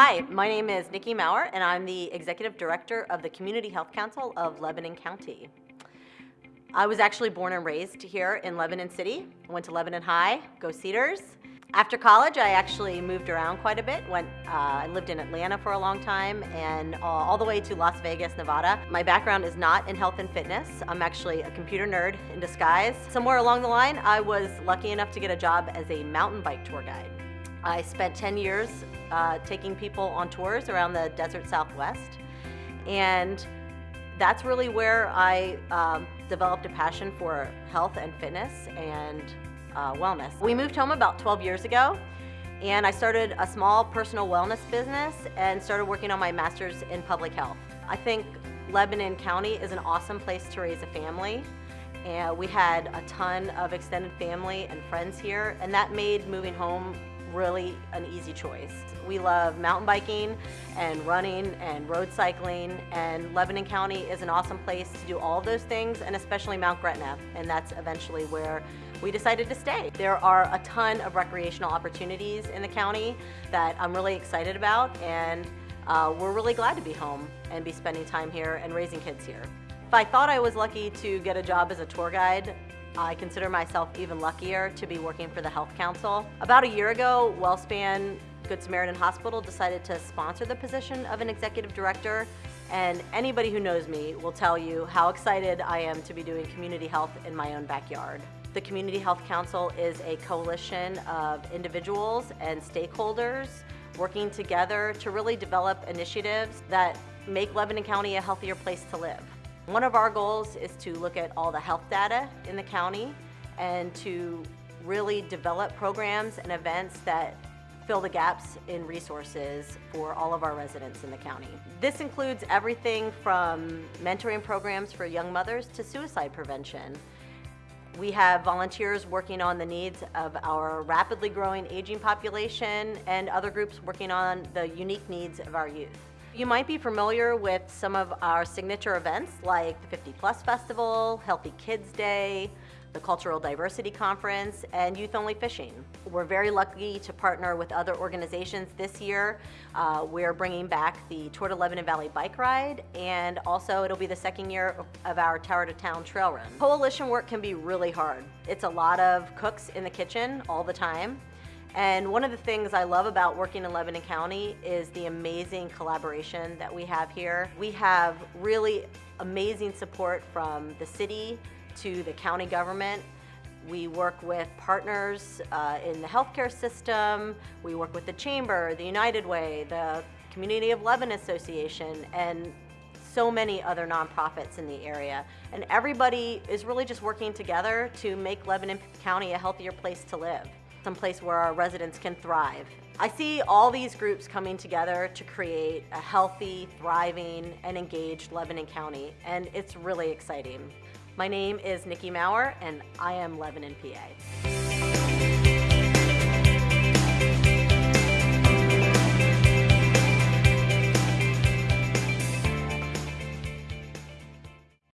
Hi, my name is Nikki Maurer, and I'm the Executive Director of the Community Health Council of Lebanon County. I was actually born and raised here in Lebanon City. I went to Lebanon High, go Cedars. After college, I actually moved around quite a bit. Went, uh, I lived in Atlanta for a long time and uh, all the way to Las Vegas, Nevada. My background is not in health and fitness. I'm actually a computer nerd in disguise. Somewhere along the line, I was lucky enough to get a job as a mountain bike tour guide. I spent 10 years uh, taking people on tours around the desert Southwest. And that's really where I um, developed a passion for health and fitness and uh, wellness. We moved home about 12 years ago and I started a small personal wellness business and started working on my master's in public health. I think Lebanon County is an awesome place to raise a family and we had a ton of extended family and friends here and that made moving home really an easy choice. We love mountain biking and running and road cycling and Lebanon County is an awesome place to do all those things and especially Mount Gretna and that's eventually where we decided to stay. There are a ton of recreational opportunities in the county that I'm really excited about and uh, we're really glad to be home and be spending time here and raising kids here. If I thought I was lucky to get a job as a tour guide, I consider myself even luckier to be working for the Health Council. About a year ago, WellSpan Good Samaritan Hospital decided to sponsor the position of an executive director and anybody who knows me will tell you how excited I am to be doing community health in my own backyard. The Community Health Council is a coalition of individuals and stakeholders working together to really develop initiatives that make Lebanon County a healthier place to live. One of our goals is to look at all the health data in the county and to really develop programs and events that fill the gaps in resources for all of our residents in the county. This includes everything from mentoring programs for young mothers to suicide prevention. We have volunteers working on the needs of our rapidly growing aging population and other groups working on the unique needs of our youth. You might be familiar with some of our signature events like the 50 Plus Festival, Healthy Kids Day, the Cultural Diversity Conference, and Youth Only Fishing. We're very lucky to partner with other organizations this year. Uh, we're bringing back the Tour to Lebanon Valley Bike Ride, and also it'll be the second year of our Tower to Town Trail Run. Coalition work can be really hard. It's a lot of cooks in the kitchen all the time. And one of the things I love about working in Lebanon County is the amazing collaboration that we have here. We have really amazing support from the city to the county government. We work with partners uh, in the healthcare system. We work with the Chamber, the United Way, the Community of Lebanon Association, and so many other nonprofits in the area. And everybody is really just working together to make Lebanon County a healthier place to live someplace where our residents can thrive. I see all these groups coming together to create a healthy, thriving, and engaged Lebanon County, and it's really exciting. My name is Nikki Maurer, and I am Lebanon, PA.